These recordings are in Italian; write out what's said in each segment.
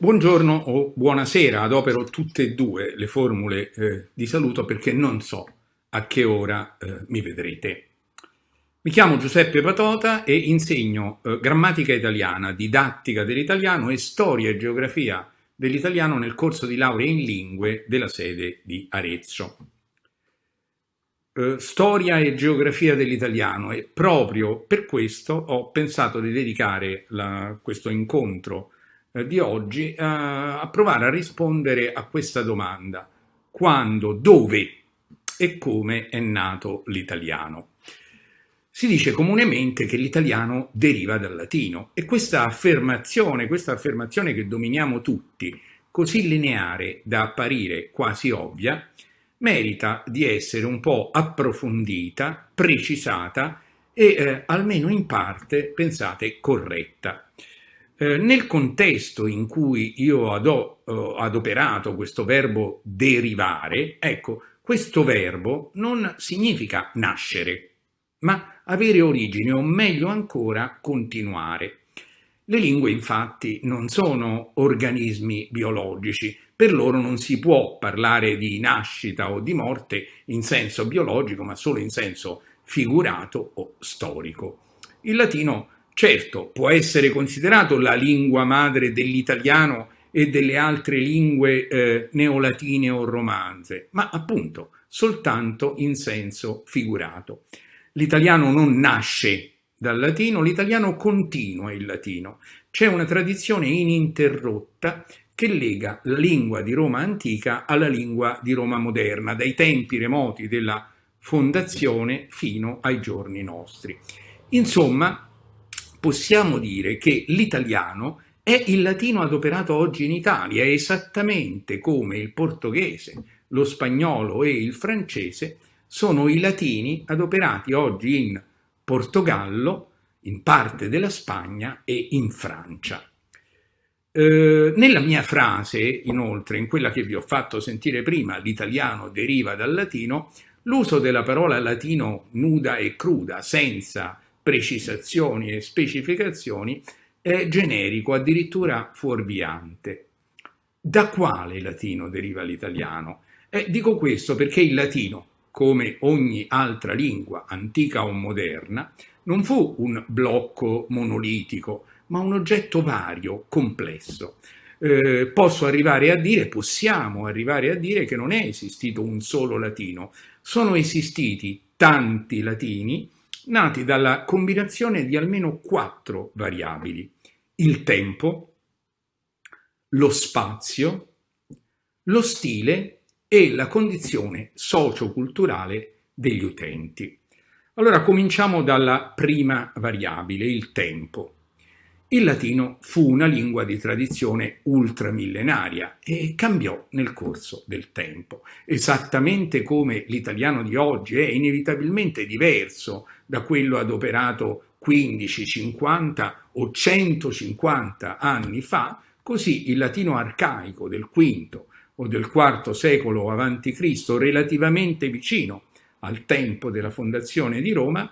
Buongiorno o buonasera, adopero tutte e due le formule eh, di saluto perché non so a che ora eh, mi vedrete. Mi chiamo Giuseppe Patota e insegno eh, grammatica italiana, didattica dell'italiano e storia e geografia dell'italiano nel corso di laurea in lingue della sede di Arezzo. Eh, storia e geografia dell'italiano e proprio per questo ho pensato di dedicare la, questo incontro di oggi eh, a provare a rispondere a questa domanda. Quando, dove e come è nato l'italiano? Si dice comunemente che l'italiano deriva dal latino e questa affermazione, questa affermazione che dominiamo tutti, così lineare da apparire quasi ovvia, merita di essere un po' approfondita, precisata e eh, almeno in parte, pensate, corretta. Eh, nel contesto in cui io ho eh, adoperato questo verbo derivare, ecco, questo verbo non significa nascere, ma avere origine o meglio ancora continuare. Le lingue infatti non sono organismi biologici, per loro non si può parlare di nascita o di morte in senso biologico, ma solo in senso figurato o storico. Il latino Certo, può essere considerato la lingua madre dell'italiano e delle altre lingue eh, neolatine o romanze, ma appunto soltanto in senso figurato. L'italiano non nasce dal latino, l'italiano continua il latino. C'è una tradizione ininterrotta che lega la lingua di Roma antica alla lingua di Roma moderna, dai tempi remoti della fondazione fino ai giorni nostri. Insomma, possiamo dire che l'italiano è il latino adoperato oggi in Italia, esattamente come il portoghese, lo spagnolo e il francese sono i latini adoperati oggi in Portogallo, in parte della Spagna e in Francia. Eh, nella mia frase, inoltre, in quella che vi ho fatto sentire prima, l'italiano deriva dal latino, l'uso della parola latino nuda e cruda, senza precisazioni e specificazioni, è generico, addirittura fuorviante. Da quale latino deriva l'italiano? Eh, dico questo perché il latino, come ogni altra lingua, antica o moderna, non fu un blocco monolitico, ma un oggetto vario, complesso. Eh, posso arrivare a dire, possiamo arrivare a dire che non è esistito un solo latino, sono esistiti tanti latini nati dalla combinazione di almeno quattro variabili, il tempo, lo spazio, lo stile e la condizione socioculturale degli utenti. Allora cominciamo dalla prima variabile, il tempo. Il latino fu una lingua di tradizione ultramillenaria e cambiò nel corso del tempo, esattamente come l'italiano di oggi è inevitabilmente diverso da quello adoperato 15, 50 o 150 anni fa, così il latino arcaico del V o del IV secolo a.C., relativamente vicino al tempo della fondazione di Roma,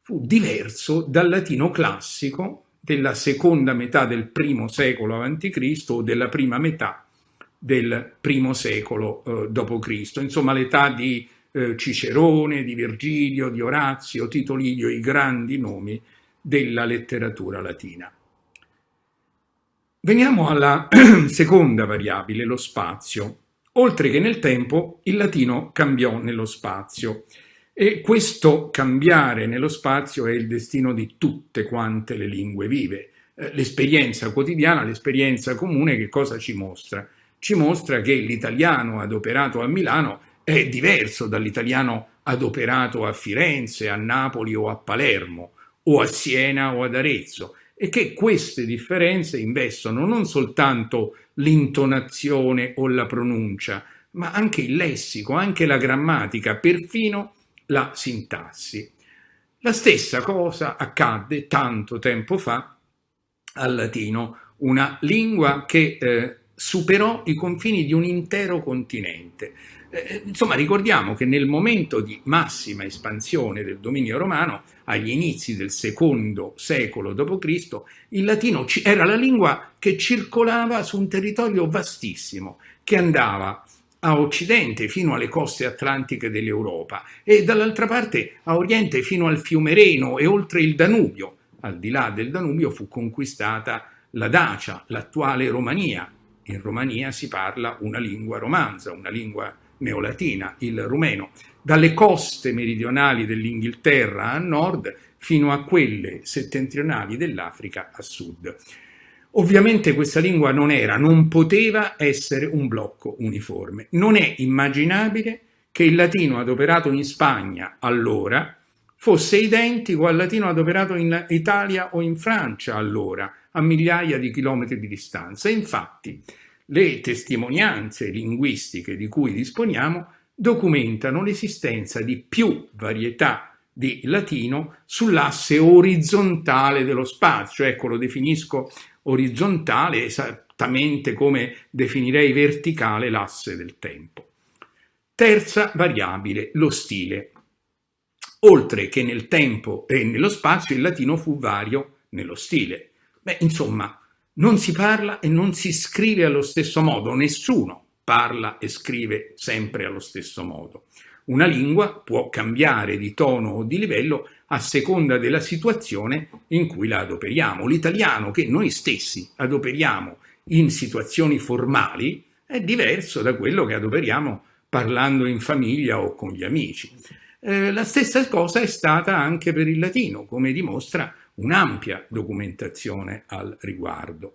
fu diverso dal latino classico della seconda metà del primo secolo a.C. o della prima metà del primo secolo eh, d.C., insomma l'età di eh, Cicerone, di Virgilio, di Orazio, Tito Livio, i grandi nomi della letteratura latina. Veniamo alla seconda variabile, lo spazio. Oltre che nel tempo, il latino cambiò nello spazio. E questo cambiare nello spazio è il destino di tutte quante le lingue vive. Eh, l'esperienza quotidiana, l'esperienza comune che cosa ci mostra? Ci mostra che l'italiano adoperato a Milano è diverso dall'italiano adoperato a Firenze, a Napoli o a Palermo, o a Siena o ad Arezzo, e che queste differenze investono non soltanto l'intonazione o la pronuncia, ma anche il lessico, anche la grammatica, perfino la sintassi. La stessa cosa accadde tanto tempo fa al latino, una lingua che eh, superò i confini di un intero continente. Eh, insomma, ricordiamo che nel momento di massima espansione del dominio romano, agli inizi del secondo secolo d.C., il latino era la lingua che circolava su un territorio vastissimo, che andava a occidente fino alle coste atlantiche dell'Europa e dall'altra parte a oriente fino al fiume Reno e oltre il Danubio. Al di là del Danubio fu conquistata la Dacia, l'attuale Romania. In Romania si parla una lingua romanza, una lingua neolatina, il rumeno, dalle coste meridionali dell'Inghilterra a nord fino a quelle settentrionali dell'Africa a sud. Ovviamente questa lingua non era, non poteva essere un blocco uniforme. Non è immaginabile che il latino adoperato in Spagna allora fosse identico al latino adoperato in Italia o in Francia allora, a migliaia di chilometri di distanza. Infatti, le testimonianze linguistiche di cui disponiamo documentano l'esistenza di più varietà di latino sull'asse orizzontale dello spazio. Ecco, lo definisco orizzontale esattamente come definirei verticale l'asse del tempo. Terza variabile, lo stile. Oltre che nel tempo e nello spazio, il latino fu vario nello stile. Beh, insomma, non si parla e non si scrive allo stesso modo, nessuno parla e scrive sempre allo stesso modo. Una lingua può cambiare di tono o di livello a seconda della situazione in cui la adoperiamo. L'italiano che noi stessi adoperiamo in situazioni formali è diverso da quello che adoperiamo parlando in famiglia o con gli amici. Eh, la stessa cosa è stata anche per il latino, come dimostra un'ampia documentazione al riguardo.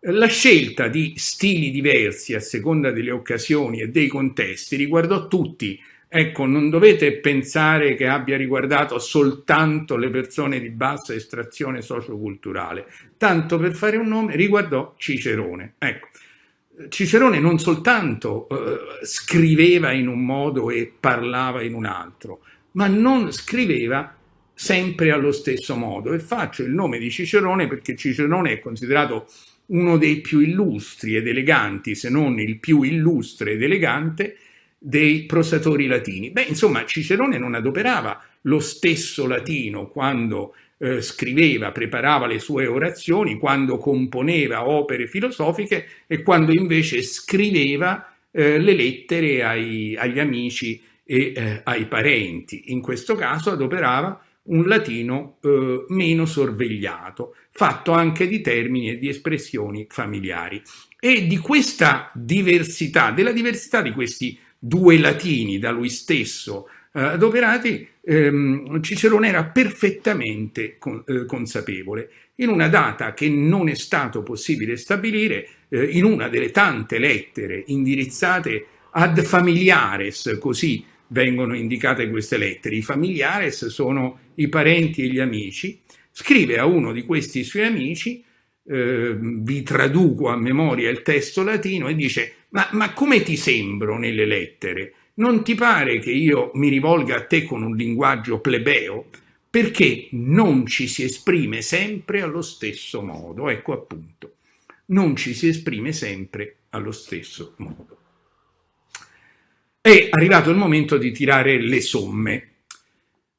La scelta di stili diversi a seconda delle occasioni e dei contesti riguardò tutti Ecco, non dovete pensare che abbia riguardato soltanto le persone di bassa estrazione socioculturale. Tanto per fare un nome, riguardò Cicerone. Ecco, Cicerone non soltanto eh, scriveva in un modo e parlava in un altro, ma non scriveva sempre allo stesso modo. E faccio il nome di Cicerone perché Cicerone è considerato uno dei più illustri ed eleganti, se non il più illustre ed elegante, dei prosatori latini. Beh, insomma, Cicerone non adoperava lo stesso latino quando eh, scriveva, preparava le sue orazioni, quando componeva opere filosofiche e quando invece scriveva eh, le lettere ai, agli amici e eh, ai parenti. In questo caso adoperava un latino eh, meno sorvegliato, fatto anche di termini e di espressioni familiari. E di questa diversità, della diversità di questi due latini da lui stesso eh, adoperati, ehm, Cicerone era perfettamente con, eh, consapevole. In una data che non è stato possibile stabilire, eh, in una delle tante lettere indirizzate ad familiares, così vengono indicate queste lettere. I familiares sono i parenti e gli amici. Scrive a uno di questi suoi amici eh, vi traduco a memoria il testo latino e dice ma, ma come ti sembro nelle lettere? Non ti pare che io mi rivolga a te con un linguaggio plebeo? Perché non ci si esprime sempre allo stesso modo. Ecco appunto, non ci si esprime sempre allo stesso modo. È arrivato il momento di tirare le somme.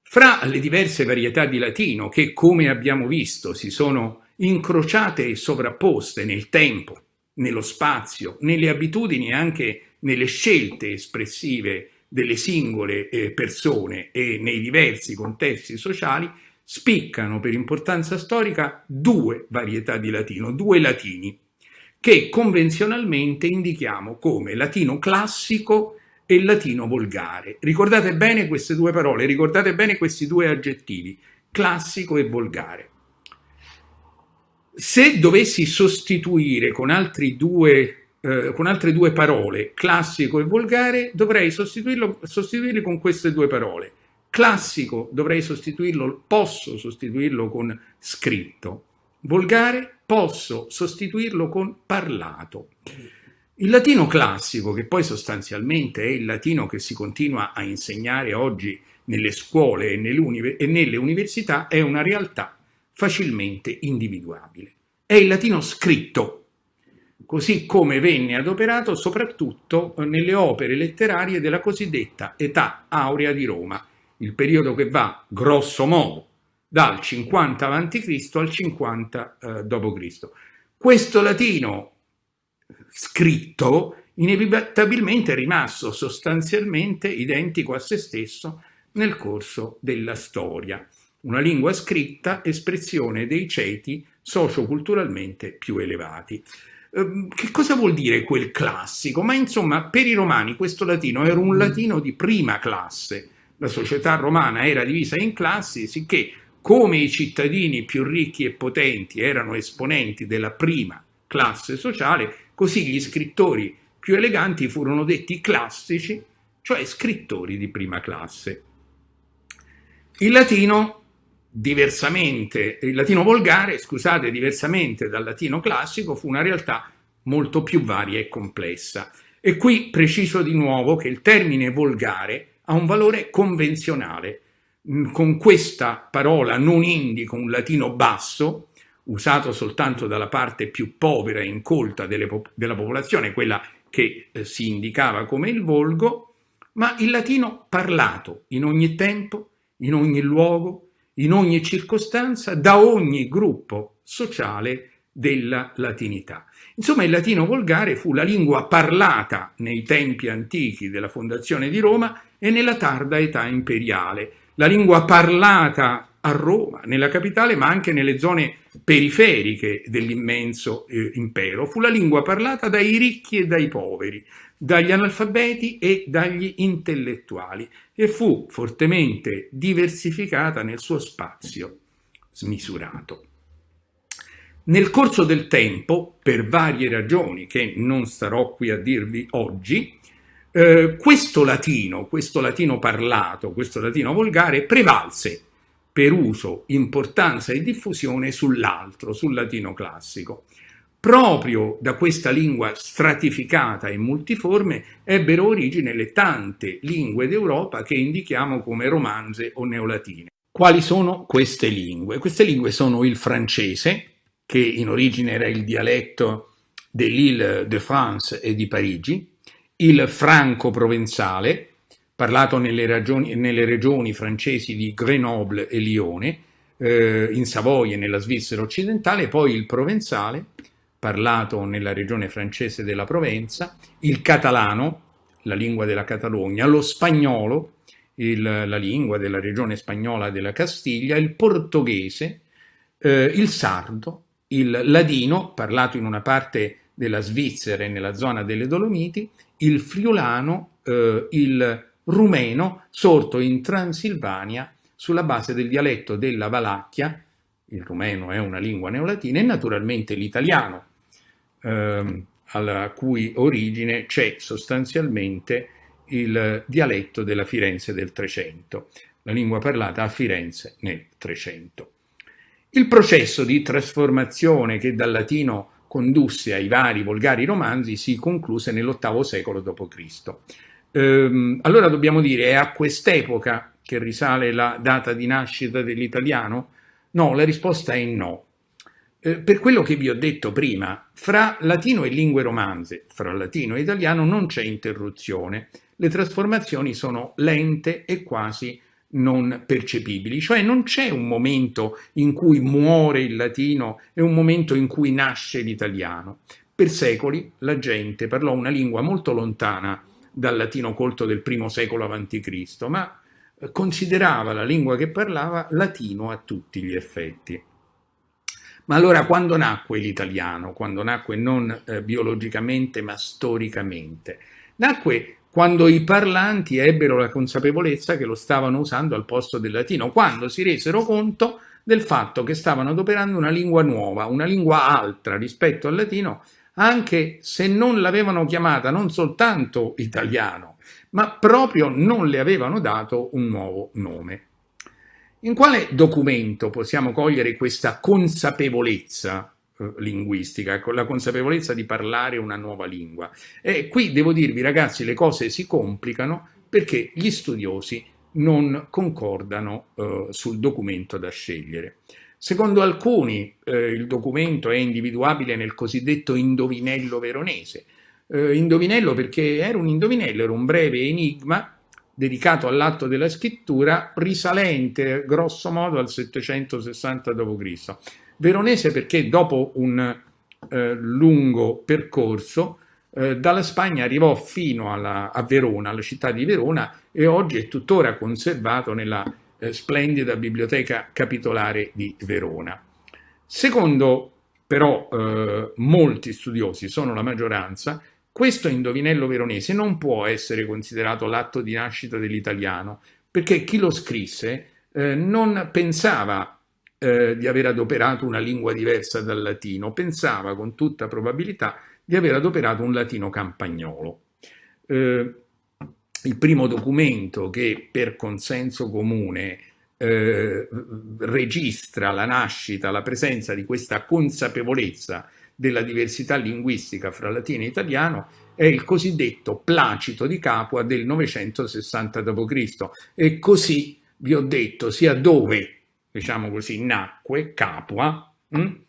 Fra le diverse varietà di latino che, come abbiamo visto, si sono incrociate e sovrapposte nel tempo, nello spazio, nelle abitudini e anche nelle scelte espressive delle singole eh, persone e nei diversi contesti sociali, spiccano per importanza storica due varietà di latino, due latini, che convenzionalmente indichiamo come latino classico e latino volgare. Ricordate bene queste due parole, ricordate bene questi due aggettivi, classico e volgare. Se dovessi sostituire con, due, eh, con altre due parole, classico e volgare, dovrei sostituirli con queste due parole. Classico dovrei sostituirlo, posso sostituirlo con scritto. Volgare posso sostituirlo con parlato. Il latino classico, che poi sostanzialmente è il latino che si continua a insegnare oggi nelle scuole e nelle, università, è una realtà facilmente individuabile. È il latino scritto, così come venne adoperato soprattutto nelle opere letterarie della cosiddetta età aurea di Roma, il periodo che va, grosso modo, dal 50 a.C. al 50 eh, d.C. Questo latino scritto inevitabilmente è rimasto sostanzialmente identico a se stesso nel corso della storia. Una lingua scritta, espressione dei ceti socioculturalmente più elevati. Ehm, che cosa vuol dire quel classico? Ma insomma, per i romani questo latino era un latino di prima classe. La società romana era divisa in classi, sicché come i cittadini più ricchi e potenti erano esponenti della prima classe sociale, così gli scrittori più eleganti furono detti classici, cioè scrittori di prima classe. Il latino, il latino volgare, scusate, diversamente dal latino classico, fu una realtà molto più varia e complessa. E qui preciso di nuovo che il termine volgare ha un valore convenzionale, con questa parola non indico un latino basso, usato soltanto dalla parte più povera e incolta delle, della popolazione, quella che eh, si indicava come il volgo, ma il latino parlato in ogni tempo, in ogni luogo, in ogni circostanza, da ogni gruppo sociale della latinità. Insomma, il latino volgare fu la lingua parlata nei tempi antichi della fondazione di Roma e nella tarda età imperiale, la lingua parlata a Roma, nella capitale, ma anche nelle zone periferiche dell'immenso eh, impero. Fu la lingua parlata dai ricchi e dai poveri, dagli analfabeti e dagli intellettuali e fu fortemente diversificata nel suo spazio smisurato. Nel corso del tempo, per varie ragioni che non starò qui a dirvi oggi, eh, questo latino, questo latino parlato, questo latino volgare prevalse per uso, importanza e diffusione sull'altro, sul latino classico. Proprio da questa lingua stratificata e multiforme ebbero origine le tante lingue d'Europa che indichiamo come romanze o neolatine. Quali sono queste lingue? Queste lingue sono il francese, che in origine era il dialetto dell'Île de France e di Parigi, il franco-provenzale, parlato nelle, ragioni, nelle, regioni francesi di Grenoble e Lione, eh, in Savoia e nella Svizzera occidentale, poi il provenzale, parlato nella regione francese della Provenza, il catalano, la lingua della Catalogna, lo spagnolo, il, la lingua della regione spagnola della Castiglia, il portoghese, eh, il sardo, il ladino, parlato in una parte della Svizzera e nella zona delle Dolomiti, il friulano, eh, il rumeno, sorto in Transilvania sulla base del dialetto della Valacchia, il rumeno è una lingua neolatina, e naturalmente l'italiano, eh, alla cui origine c'è sostanzialmente il dialetto della Firenze del Trecento, la lingua parlata a Firenze nel Trecento. Il processo di trasformazione che dal latino condusse ai vari volgari romanzi si concluse nell'VIII secolo d.C. Ehm, allora dobbiamo dire, è a quest'epoca che risale la data di nascita dell'italiano? No, la risposta è no. Eh, per quello che vi ho detto prima, fra latino e lingue romanze, fra latino e italiano non c'è interruzione. Le trasformazioni sono lente e quasi non percepibili, cioè non c'è un momento in cui muore il latino e un momento in cui nasce l'italiano. Per secoli la gente parlò una lingua molto lontana dal latino colto del primo secolo a.C., ma eh, considerava la lingua che parlava latino a tutti gli effetti. Ma allora quando nacque l'italiano? Quando nacque non eh, biologicamente ma storicamente? Nacque quando i parlanti ebbero la consapevolezza che lo stavano usando al posto del latino, quando si resero conto del fatto che stavano adoperando una lingua nuova, una lingua altra rispetto al latino, anche se non l'avevano chiamata non soltanto italiano, ma proprio non le avevano dato un nuovo nome. In quale documento possiamo cogliere questa consapevolezza eh, linguistica, con la consapevolezza di parlare una nuova lingua. E qui devo dirvi ragazzi le cose si complicano perché gli studiosi non concordano eh, sul documento da scegliere. Secondo alcuni eh, il documento è individuabile nel cosiddetto indovinello veronese. Eh, indovinello perché era un indovinello, era un breve enigma dedicato all'atto della scrittura risalente grosso modo al 760 d.C. Veronese perché dopo un eh, lungo percorso eh, dalla Spagna arrivò fino alla, a Verona, alla città di Verona e oggi è tuttora conservato nella eh, splendida biblioteca capitolare di Verona. Secondo però eh, molti studiosi, sono la maggioranza, questo indovinello veronese non può essere considerato l'atto di nascita dell'italiano, perché chi lo scrisse eh, non pensava eh, di aver adoperato una lingua diversa dal latino, pensava con tutta probabilità di aver adoperato un latino campagnolo. Eh, il primo documento che per consenso comune eh, registra la nascita, la presenza di questa consapevolezza della diversità linguistica fra latino e italiano è il cosiddetto Placito di Capua del 960 d.C. E così vi ho detto sia dove, diciamo così, nacque Capua, hm,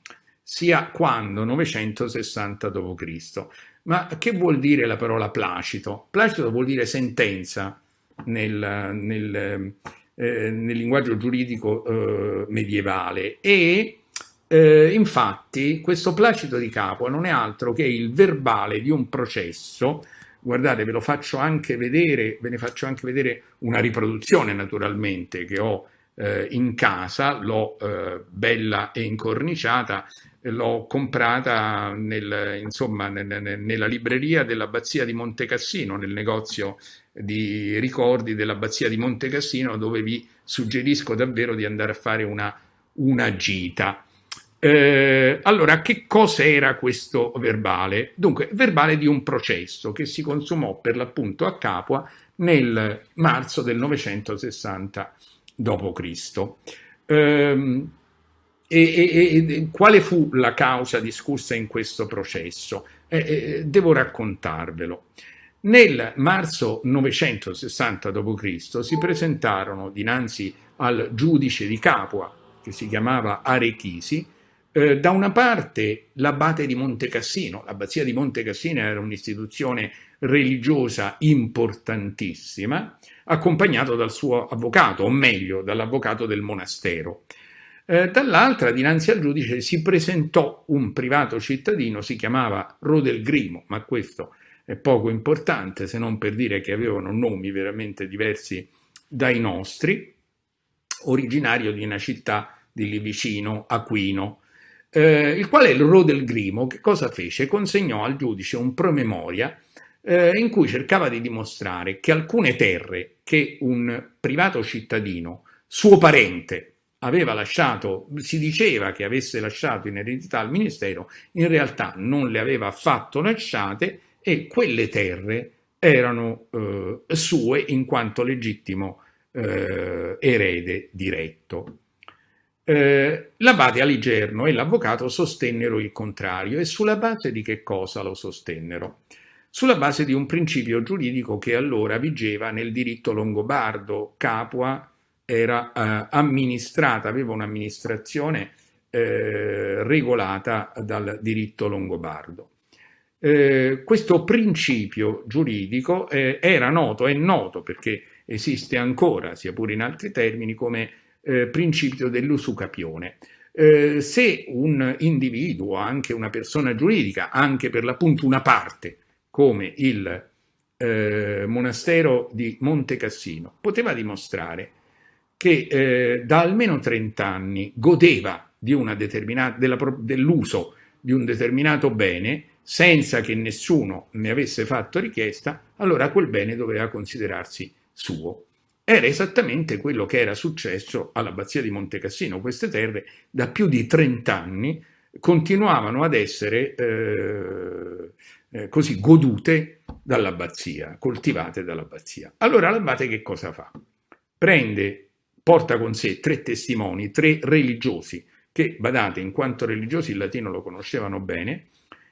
sia quando 960 d.C. Ma che vuol dire la parola placito? Placito vuol dire sentenza nel, nel, eh, nel linguaggio giuridico eh, medievale e eh, infatti questo placito di Capua non è altro che il verbale di un processo, guardate ve lo faccio anche vedere, ve ne faccio anche vedere una riproduzione naturalmente che ho eh, in casa, l'ho eh, bella e incorniciata, l'ho comprata nel, insomma, nel, nella libreria dell'abbazia di Montecassino, nel negozio di ricordi dell'abbazia di Montecassino dove vi suggerisco davvero di andare a fare una, una gita. Eh, allora, che cos'era questo verbale? Dunque, verbale di un processo che si consumò per l'appunto a Capua nel marzo del 960 d.C. Eh, e, e, e, quale fu la causa discussa in questo processo? Eh, eh, devo raccontarvelo. Nel marzo 960 d.C. si presentarono dinanzi al giudice di Capua, che si chiamava Arechisi, eh, da una parte l'abate di Montecassino, l'abbazia di Montecassino era un'istituzione religiosa importantissima, accompagnato dal suo avvocato, o meglio, dall'avvocato del monastero. Eh, dall'altra, dinanzi al giudice, si presentò un privato cittadino, si chiamava Rodelgrimo, ma questo è poco importante se non per dire che avevano nomi veramente diversi dai nostri, originario di una città di lì vicino, Aquino, eh, il quale il Ro del Grimo che cosa fece? Consegnò al giudice un promemoria eh, in cui cercava di dimostrare che alcune terre che un privato cittadino, suo parente, aveva lasciato, si diceva che avesse lasciato in eredità al ministero, in realtà non le aveva affatto lasciate e quelle terre erano eh, sue in quanto legittimo eh, erede diretto. Eh, l'abate Aligerno e l'avvocato sostennero il contrario e sulla base di che cosa lo sostennero? Sulla base di un principio giuridico che allora vigeva nel diritto longobardo. Capua era eh, amministrata, aveva un'amministrazione eh, regolata dal diritto longobardo. Eh, questo principio giuridico eh, era noto, è noto perché esiste ancora, sia pure in altri termini, come eh, principio dell'usucapione. Eh, se un individuo, anche una persona giuridica, anche per l'appunto una parte, come il eh, monastero di Monte Cassino, poteva dimostrare che eh, da almeno 30 anni godeva dell'uso di un determinato bene senza che nessuno ne avesse fatto richiesta, allora quel bene doveva considerarsi suo era esattamente quello che era successo all'abbazia di Montecassino. Queste terre da più di 30 anni continuavano ad essere eh, eh, così godute dall'abbazia, coltivate dall'abbazia. Allora l'abate che cosa fa? Prende, porta con sé tre testimoni, tre religiosi, che, badate, in quanto religiosi il latino lo conoscevano bene,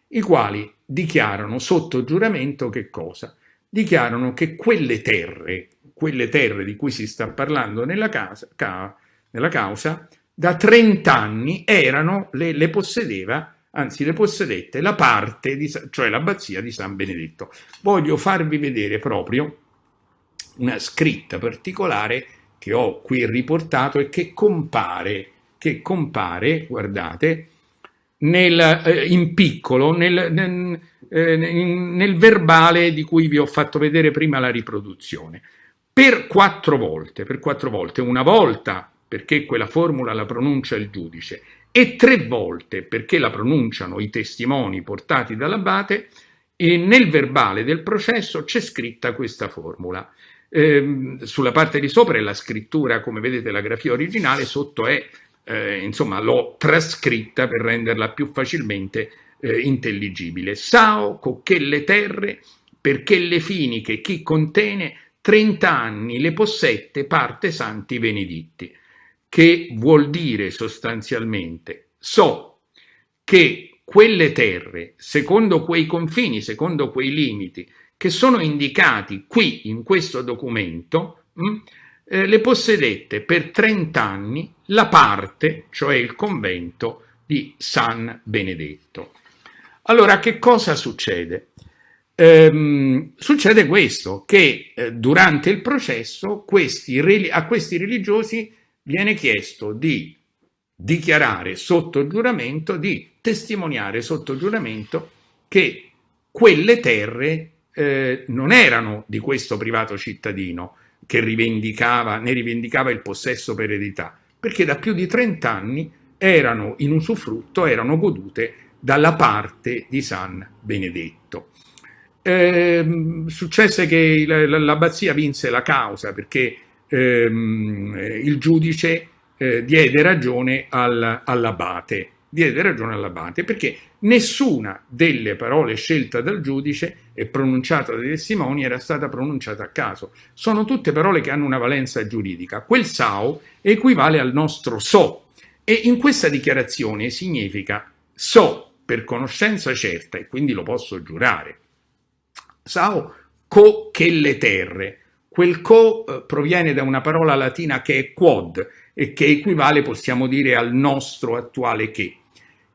i quali dichiarano sotto giuramento che cosa? Dichiarano che quelle terre quelle terre di cui si sta parlando nella, casa, ca, nella causa, da 30 anni erano, le, le, possedeva, anzi le possedette la parte, di, cioè l'abbazia di San Benedetto. Voglio farvi vedere proprio una scritta particolare che ho qui riportato e che compare, che compare guardate, nel, eh, in piccolo nel, nel, eh, nel verbale di cui vi ho fatto vedere prima la riproduzione. Per quattro volte, per quattro volte, una volta perché quella formula la pronuncia il giudice e tre volte perché la pronunciano i testimoni portati dall'abate, e nel verbale del processo c'è scritta questa formula. Eh, sulla parte di sopra è la scrittura, come vedete, la grafia originale, sotto è, eh, insomma, l'ho trascritta per renderla più facilmente eh, intelligibile. Sao, cocchelle terre, perché le finiche chi contene 30 anni le possette parte santi beneditti che vuol dire sostanzialmente so che quelle terre, secondo quei confini, secondo quei limiti che sono indicati qui in questo documento, mh, mm, eh, le possedette per 30 anni la parte, cioè il convento di San Benedetto. Allora, che cosa succede? Ehm, succede questo, che eh, durante il processo questi, a questi religiosi viene chiesto di dichiarare sotto giuramento, di testimoniare sotto giuramento che quelle terre eh, non erano di questo privato cittadino che rivendicava, ne rivendicava il possesso per eredità, perché da più di 30 anni erano in usufrutto, erano godute dalla parte di San Benedetto. Eh, successe che l'abbazia vinse la causa perché ehm, il giudice eh, diede ragione al, all'abate, diede ragione all'abate perché nessuna delle parole scelte dal giudice e pronunciata dai testimoni era stata pronunciata a caso. Sono tutte parole che hanno una valenza giuridica. Quel sao equivale al nostro so e in questa dichiarazione significa so per conoscenza certa e quindi lo posso giurare. Sao co che le terre, Quel co eh, proviene da una parola latina che è quod e che equivale, possiamo dire, al nostro attuale che,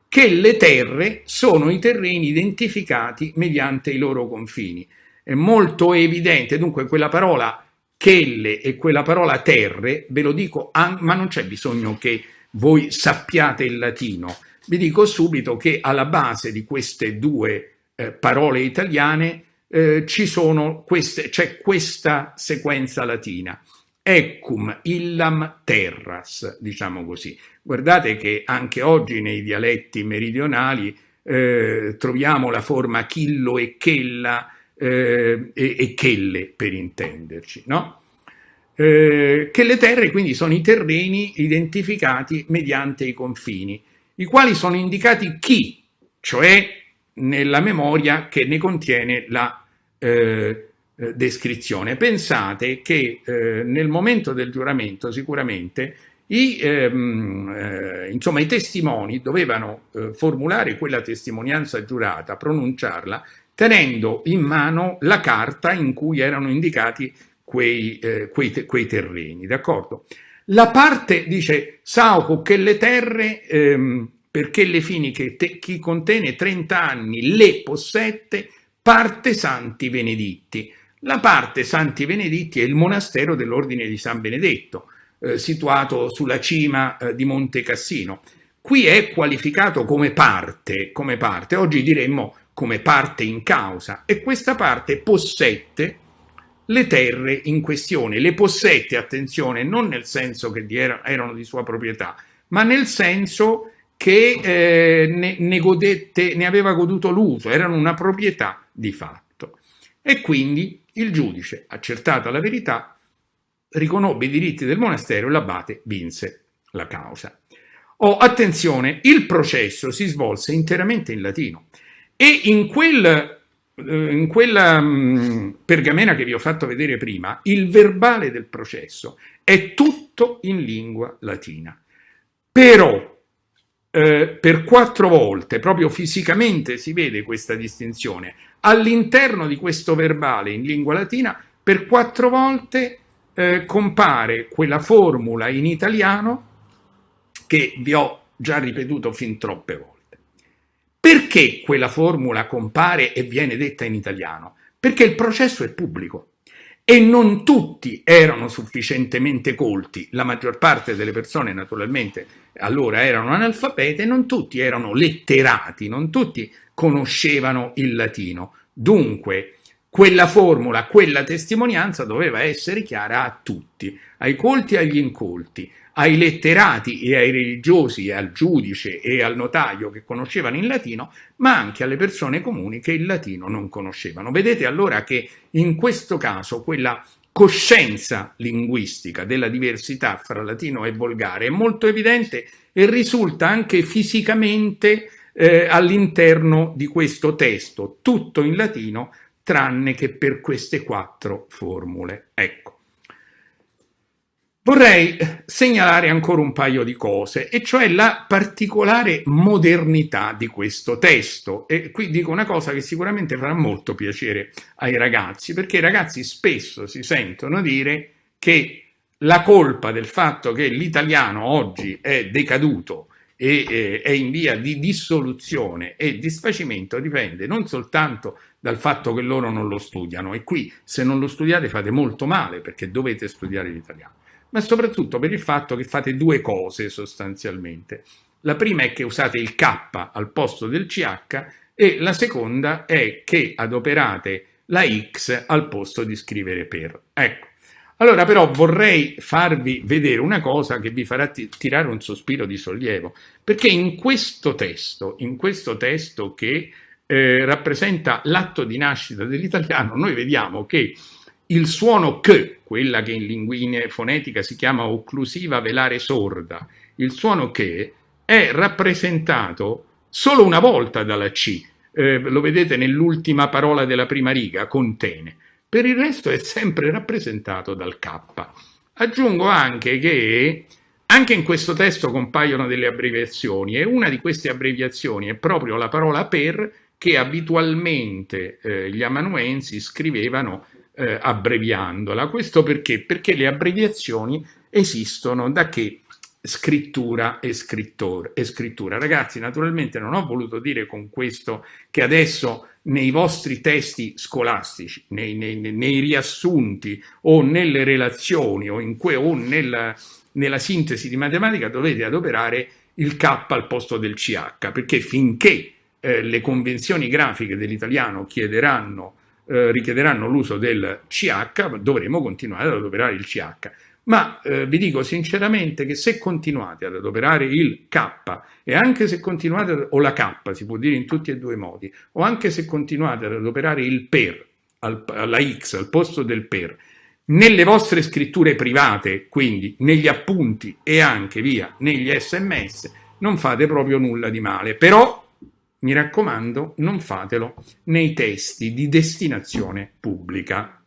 che le terre sono i terreni identificati mediante i loro confini. È molto evidente, dunque quella parola chelle e quella parola terre, ve lo dico, ma non c'è bisogno che voi sappiate il latino. Vi dico subito che alla base di queste due eh, parole italiane eh, ci sono queste, c'è questa sequenza latina. Ecum illam terras, diciamo così. Guardate che anche oggi nei dialetti meridionali eh, troviamo la forma chillo e chella eh, e, e, chelle per intenderci, no? Eh, che le terre quindi sono i terreni identificati mediante i confini, i quali sono indicati chi, cioè nella memoria che ne contiene la eh, descrizione. Pensate che eh, nel momento del giuramento sicuramente i, ehm, eh, insomma, i testimoni dovevano eh, formulare quella testimonianza giurata, pronunciarla, tenendo in mano la carta in cui erano indicati quei, quei, te quei terreni, d'accordo? La parte dice Sauco che le terre, ehm, perché le fini che chi contene 30 anni le possette, parte Santi Beneditti. La parte Santi Beneditti è il monastero dell'Ordine di San Benedetto, eh, situato sulla cima eh, di Monte Cassino. Qui è qualificato come parte, come parte, oggi diremmo come parte in causa, e questa parte possette le terre in questione. Le possette, attenzione, non nel senso che erano di sua proprietà, ma nel senso che eh, ne, ne, godette, ne aveva goduto l'uso, erano una proprietà di fatto. E quindi il giudice, accertata la verità, riconobbe i diritti del monastero e l'abate vinse la causa. Oh, attenzione, il processo si svolse interamente in latino e in, quel, eh, in quella um, pergamena che vi ho fatto vedere prima, il verbale del processo è tutto in lingua latina. Però eh, per quattro volte, proprio fisicamente si vede questa distinzione, all'interno di questo verbale in lingua latina, per quattro volte eh, compare quella formula in italiano che vi ho già ripetuto fin troppe volte. Perché quella formula compare e viene detta in italiano? Perché il processo è pubblico e non tutti erano sufficientemente colti, la maggior parte delle persone naturalmente allora erano analfabete, non tutti erano letterati, non tutti conoscevano il latino. Dunque, quella formula, quella testimonianza doveva essere chiara a tutti, ai colti e agli incolti, ai letterati e ai religiosi al giudice e al notaio che conoscevano il latino, ma anche alle persone comuni che il latino non conoscevano. Vedete allora che in questo caso quella coscienza linguistica della diversità fra latino e volgare è molto evidente e risulta anche fisicamente eh, all'interno di questo testo, tutto in latino tranne che per queste quattro formule. Ecco. Vorrei segnalare ancora un paio di cose, e cioè la particolare modernità di questo testo. E qui dico una cosa che sicuramente farà molto piacere ai ragazzi, perché i ragazzi spesso si sentono dire che la colpa del fatto che l'italiano oggi è decaduto e eh, è in via di dissoluzione e disfacimento dipende non soltanto dal fatto che loro non lo studiano, e qui se non lo studiate fate molto male perché dovete studiare l'italiano ma soprattutto per il fatto che fate due cose sostanzialmente. La prima è che usate il K al posto del CH e la seconda è che adoperate la X al posto di scrivere per. Ecco. Allora però vorrei farvi vedere una cosa che vi farà tirare un sospiro di sollievo, perché in questo testo, in questo testo che eh, rappresenta l'atto di nascita dell'italiano, noi vediamo che il suono che, quella che in linguine fonetica si chiama occlusiva velare sorda, il suono che è rappresentato solo una volta dalla C, eh, lo vedete nell'ultima parola della prima riga, contene. Per il resto è sempre rappresentato dal K. Aggiungo anche che anche in questo testo compaiono delle abbreviazioni e una di queste abbreviazioni è proprio la parola per che abitualmente eh, gli amanuensi scrivevano eh, abbreviandola. Questo perché? Perché le abbreviazioni esistono da che scrittura e, e scrittura. Ragazzi, naturalmente non ho voluto dire con questo che adesso nei vostri testi scolastici, nei, nei, nei riassunti o nelle relazioni o, que, o nella, nella sintesi di matematica dovete adoperare il K al posto del CH, perché finché eh, le convenzioni grafiche dell'italiano chiederanno eh, richiederanno l'uso del CH, dovremo continuare ad adoperare il CH. Ma eh, vi dico sinceramente che se continuate ad adoperare il K e anche se continuate, o la K si può dire in tutti e due i modi, o anche se continuate ad adoperare il per, al, alla X al posto del per, nelle vostre scritture private, quindi negli appunti e anche via negli sms, non fate proprio nulla di male. Però mi raccomando, non fatelo nei testi di destinazione pubblica.